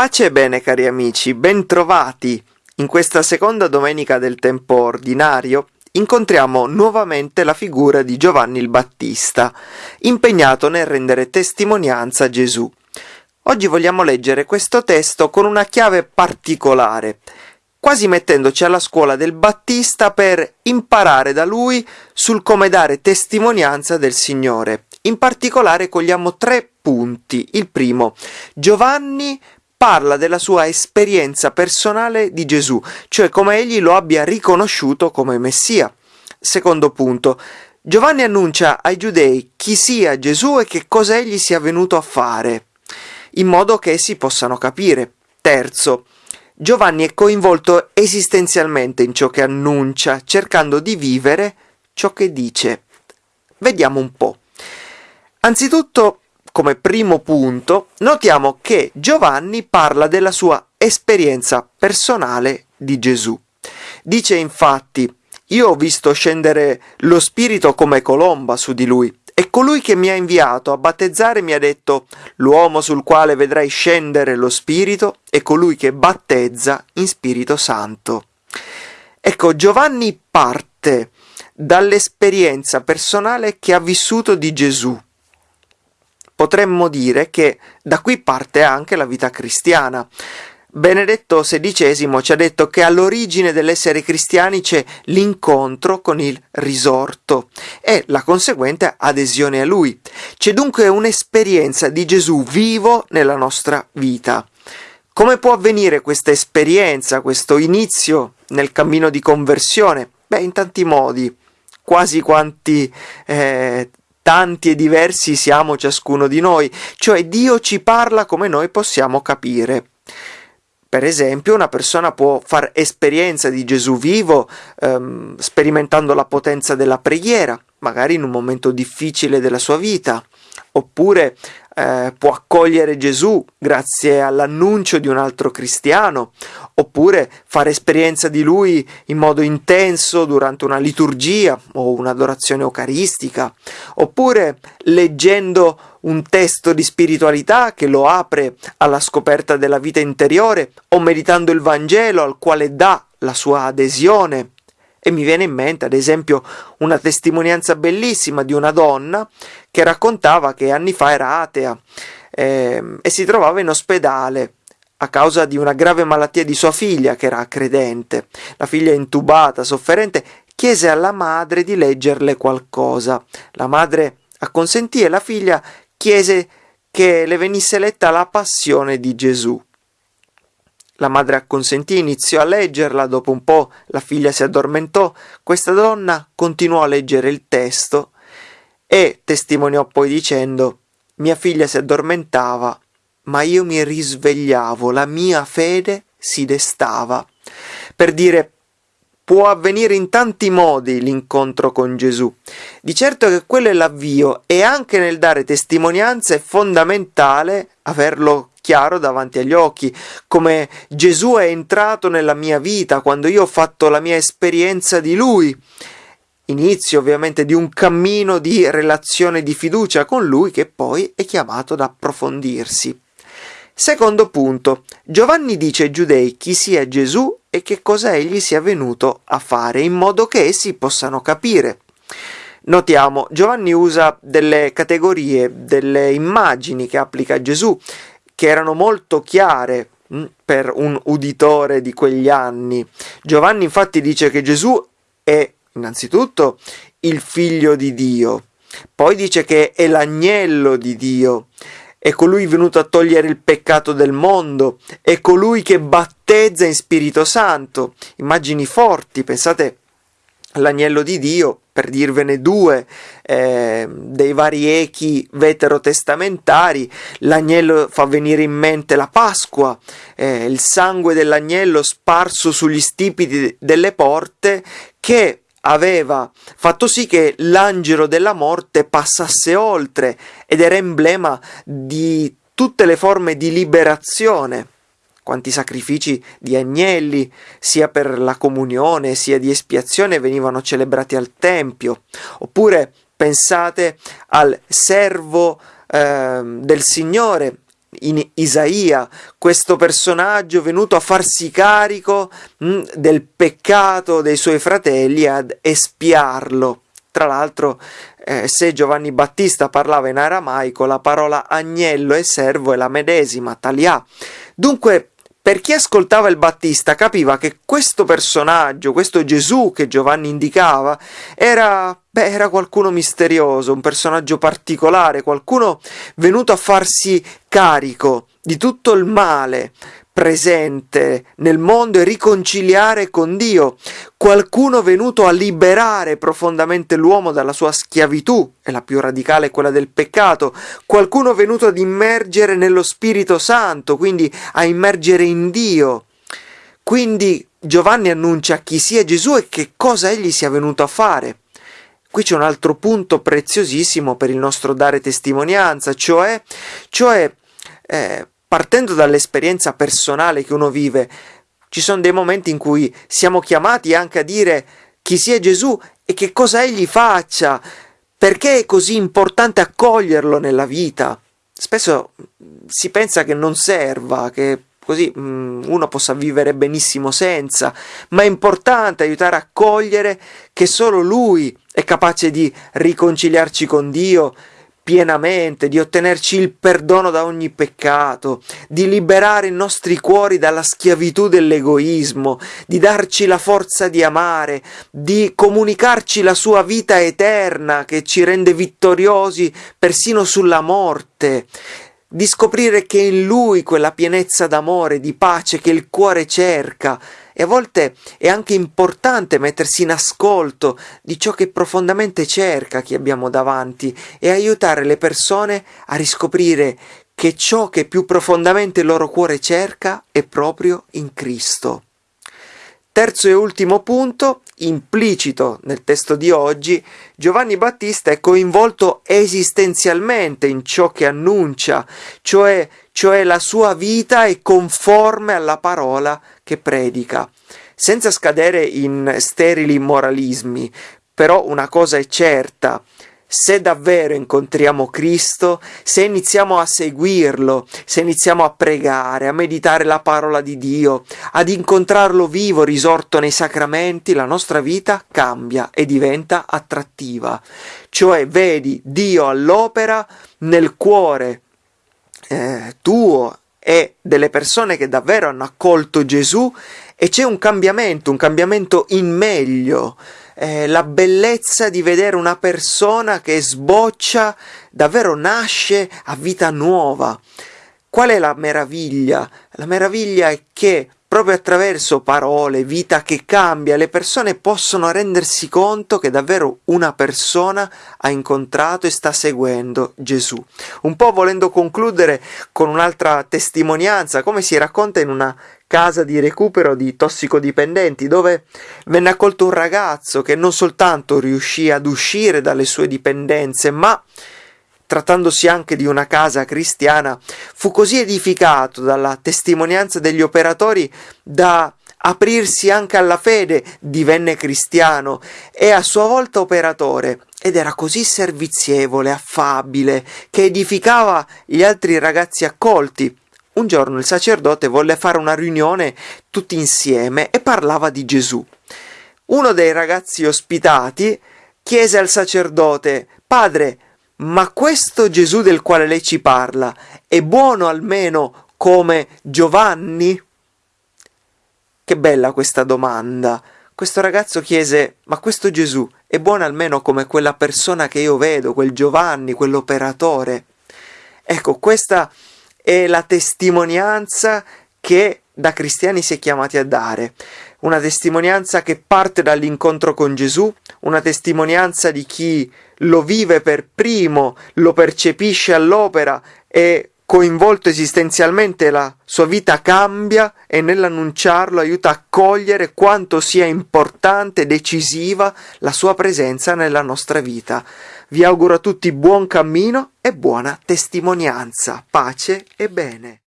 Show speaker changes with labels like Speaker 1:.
Speaker 1: Pace e bene cari amici, bentrovati! In questa seconda domenica del tempo ordinario incontriamo nuovamente la figura di Giovanni il Battista, impegnato nel rendere testimonianza a Gesù. Oggi vogliamo leggere questo testo con una chiave particolare, quasi mettendoci alla scuola del Battista per imparare da lui sul come dare testimonianza del Signore. In particolare cogliamo tre punti. Il primo, Giovanni parla della sua esperienza personale di Gesù, cioè come egli lo abbia riconosciuto come Messia. Secondo punto, Giovanni annuncia ai giudei chi sia Gesù e che cosa egli sia venuto a fare, in modo che essi possano capire. Terzo, Giovanni è coinvolto esistenzialmente in ciò che annuncia, cercando di vivere ciò che dice. Vediamo un po'. Anzitutto, come primo punto, notiamo che Giovanni parla della sua esperienza personale di Gesù. Dice infatti, io ho visto scendere lo Spirito come colomba su di lui, e colui che mi ha inviato a battezzare mi ha detto, l'uomo sul quale vedrai scendere lo Spirito è colui che battezza in Spirito Santo. Ecco, Giovanni parte dall'esperienza personale che ha vissuto di Gesù potremmo dire che da qui parte anche la vita cristiana. Benedetto XVI ci ha detto che all'origine dell'essere cristiani c'è l'incontro con il risorto e la conseguente adesione a lui. C'è dunque un'esperienza di Gesù vivo nella nostra vita. Come può avvenire questa esperienza, questo inizio nel cammino di conversione? Beh, in tanti modi, quasi quanti eh, tanti e diversi siamo ciascuno di noi, cioè Dio ci parla come noi possiamo capire. Per esempio, una persona può fare esperienza di Gesù vivo ehm, sperimentando la potenza della preghiera, magari in un momento difficile della sua vita, oppure eh, può accogliere Gesù grazie all'annuncio di un altro cristiano, oppure fare esperienza di lui in modo intenso durante una liturgia o un'adorazione eucaristica, oppure leggendo un testo di spiritualità che lo apre alla scoperta della vita interiore, o meditando il Vangelo al quale dà la sua adesione e mi viene in mente, ad esempio, una testimonianza bellissima di una donna che raccontava che anni fa era atea eh, e si trovava in ospedale a causa di una grave malattia di sua figlia che era credente. La figlia intubata, sofferente, chiese alla madre di leggerle qualcosa. La madre acconsentì e la figlia chiese che le venisse letta la passione di Gesù. La madre acconsentì, iniziò a leggerla, dopo un po' la figlia si addormentò, questa donna continuò a leggere il testo e testimoniò poi dicendo mia figlia si addormentava, ma io mi risvegliavo, la mia fede si destava. Per dire può avvenire in tanti modi l'incontro con Gesù. Di certo che quello è l'avvio e anche nel dare testimonianza è fondamentale averlo chiaro davanti agli occhi, come Gesù è entrato nella mia vita quando io ho fatto la mia esperienza di Lui. Inizio ovviamente di un cammino di relazione di fiducia con Lui che poi è chiamato ad approfondirsi. Secondo punto, Giovanni dice ai giudei chi sia Gesù e che cosa egli sia venuto a fare, in modo che essi possano capire. Notiamo, Giovanni usa delle categorie, delle immagini che applica a Gesù che erano molto chiare mm, per un uditore di quegli anni. Giovanni infatti dice che Gesù è innanzitutto il figlio di Dio, poi dice che è l'agnello di Dio, è colui venuto a togliere il peccato del mondo, è colui che battezza in Spirito Santo. Immagini forti, pensate l'agnello di Dio, per dirvene due, eh, dei vari echi veterotestamentari, l'agnello fa venire in mente la Pasqua, eh, il sangue dell'agnello sparso sugli stipiti delle porte che aveva fatto sì che l'angelo della morte passasse oltre ed era emblema di tutte le forme di liberazione quanti sacrifici di agnelli, sia per la comunione sia di espiazione, venivano celebrati al Tempio. Oppure pensate al servo eh, del Signore, in Isaia, questo personaggio venuto a farsi carico mh, mm, del peccato dei suoi fratelli ad espiarlo. Tra l'altro, eh, se Giovanni Battista parlava in aramaico, la parola agnello e servo è la medesima, talia. Dunque, per chi ascoltava il Battista capiva che questo personaggio, questo Gesù che Giovanni indicava, era, beh, era qualcuno misterioso, un personaggio particolare, qualcuno venuto a farsi carico di tutto il male presente nel mondo e riconciliare con Dio, qualcuno venuto a liberare profondamente l'uomo dalla sua schiavitù, e la più radicale è quella del peccato, qualcuno venuto ad immergere nello Spirito Santo, quindi a immergere in Dio. Quindi Giovanni annuncia chi sia Gesù e che cosa egli sia venuto a fare. Qui c'è un altro punto preziosissimo per il nostro dare testimonianza, cioè, cioè eh, partendo dall'esperienza personale che uno vive, ci sono dei momenti in cui siamo chiamati anche a dire chi sia Gesù e che cosa egli faccia, perché è così importante accoglierlo nella vita. Spesso si pensa che non serva, che così mm, uno possa vivere benissimo senza, ma è importante aiutare a cogliere che solo lui è capace di riconciliarci con Dio, pienamente, di ottenerci il perdono da ogni peccato, di liberare i nostri cuori dalla schiavitù dell'egoismo, di darci la forza di amare, di comunicarci la sua vita eterna che ci rende vittoriosi persino sulla morte, di scoprire che in lui quella pienezza d'amore, di pace che il cuore cerca, e a volte è anche importante mettersi in ascolto di ciò che profondamente cerca chi abbiamo davanti e aiutare le persone a riscoprire che ciò che più profondamente il loro cuore cerca è proprio in Cristo. Terzo e ultimo punto, implicito nel testo di oggi, Giovanni Battista è coinvolto esistenzialmente in ciò che annuncia, cioè, cioè la sua vita è conforme alla parola che predica. Senza scadere in sterili moralismi, però una cosa è certa, se davvero incontriamo Cristo, se iniziamo a seguirlo, se iniziamo a pregare, a meditare la parola di Dio, ad incontrarlo vivo, risorto nei sacramenti, la nostra vita cambia e diventa attrattiva. Cioè vedi Dio all'opera nel cuore eh, tuo e delle persone che davvero hanno accolto Gesù e c'è un cambiamento, un cambiamento in meglio eh, la bellezza di vedere una persona che sboccia, davvero nasce a vita nuova. Qual è la meraviglia? La meraviglia è che proprio attraverso parole, vita che cambia, le persone possono rendersi conto che davvero una persona ha incontrato e sta seguendo Gesù. Un po' volendo concludere con un'altra testimonianza, come si racconta in una casa di recupero di tossicodipendenti, dove venne accolto un ragazzo che non soltanto riuscì ad uscire dalle sue dipendenze, ma trattandosi anche di una casa cristiana, fu così edificato dalla testimonianza degli operatori da aprirsi anche alla fede, divenne cristiano e a sua volta operatore. Ed era così servizievole, affabile, che edificava gli altri ragazzi accolti un giorno il sacerdote volle fare una riunione tutti insieme e parlava di Gesù. Uno dei ragazzi ospitati chiese al sacerdote Padre, ma questo Gesù del quale lei ci parla è buono almeno come Giovanni? Che bella questa domanda. Questo ragazzo chiese, ma questo Gesù è buono almeno come quella persona che io vedo, quel Giovanni, quell'operatore? Ecco, questa è la testimonianza che da cristiani si è chiamati a dare, una testimonianza che parte dall'incontro con Gesù, una testimonianza di chi lo vive per primo, lo percepisce all'opera e coinvolto esistenzialmente la sua vita cambia e nell'annunciarlo aiuta a cogliere quanto sia importante e decisiva la sua presenza nella nostra vita. Vi auguro a tutti buon cammino e buona testimonianza, pace e bene.